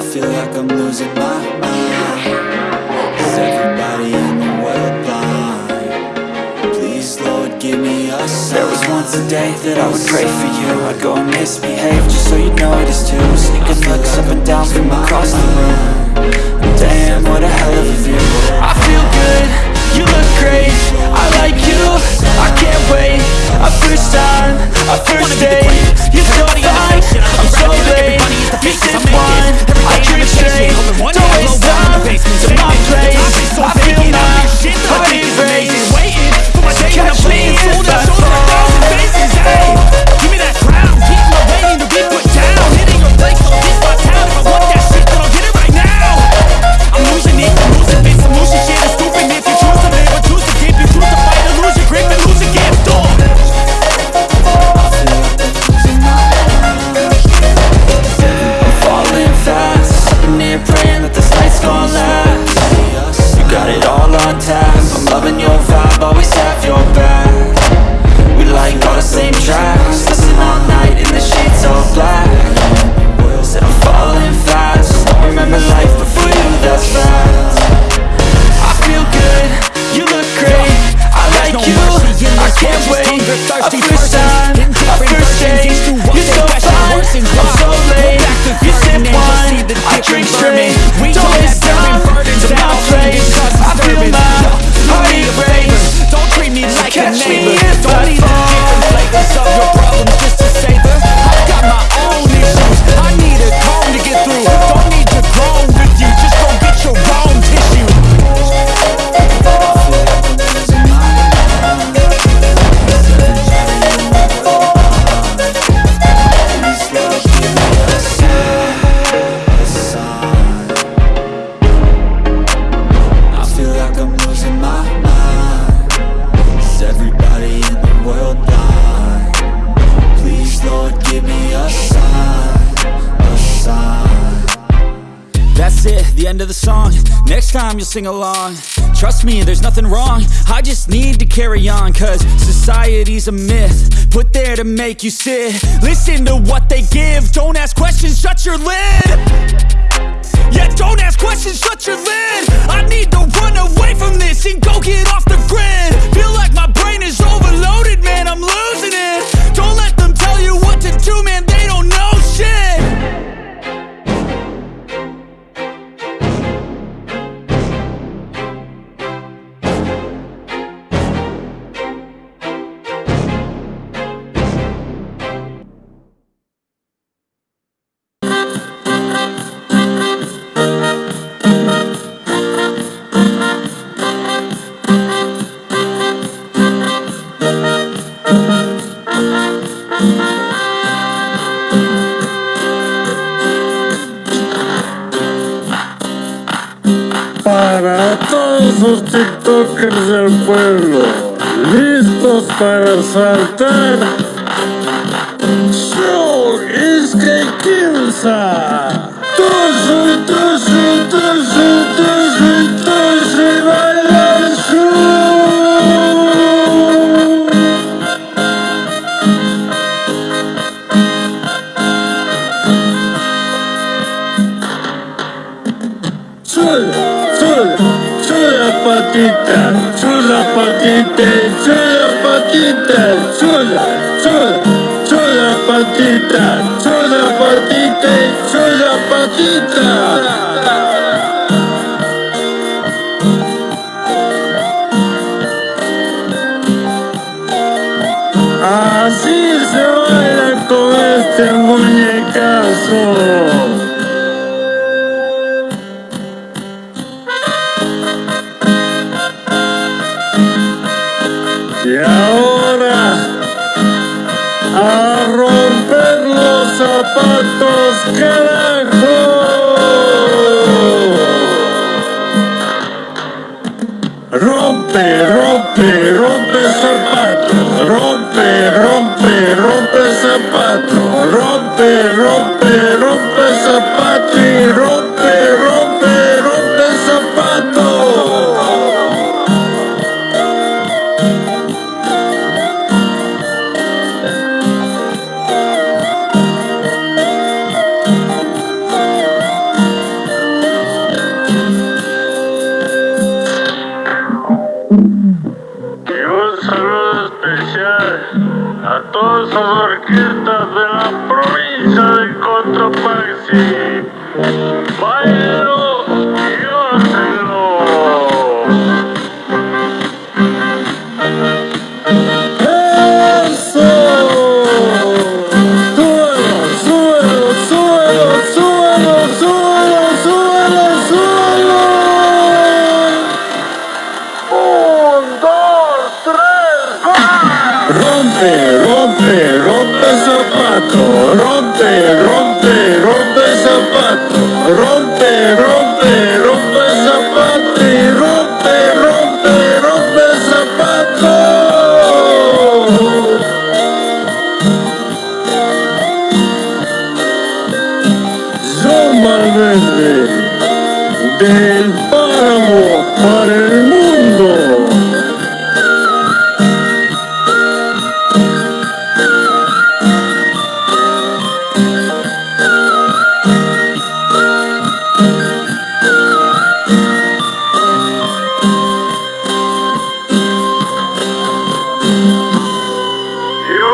I feel like I'm losing my mind. Is everybody in the world blind? Please, Lord, give me a sign. There was once a day that I would pray for you. I'd go and misbehave just so you'd notice too Sneaking looks up and down from across the room. Damn, what a hell of a view. I feel good, you look great. I like you, I can't wait. A first time, a first date. You're so fine, I'm so Mission one, I dream chasing first, person different versions, You're so fine, I'm so late You sip wine, I drink straight. We don't miss time, it's not trade I feel my heart erase Don't treat me like a name. End of the song. Next time you'll sing along. Trust me, there's nothing wrong. I just need to carry on Cause society's a myth Put there to make you sit. Listen to what they give. Don't ask questions, shut your lid. Yeah, don't ask questions, shut your lid. I need to run away from this And go get Para todos los tiktokers del pueblo, listos para saltar. Show es que. Tosu, tosu, tosu, tosu, Chula, chula patita, chula patita, chula patita, chula, chula, chula patita, chula patita, chula patita. Así se baila con este muñecazo. A romper los zapatos, carajo. Rompe, rompe, rompe zapatos, rompe, todas orquestas de la provincia de Cotopaxi. Bailaron rompe, rompe, rompe zapato, rompe, rompe, rompe zapato y rompe, rompe, rompe zapato. Yo Malverde, del páramo para el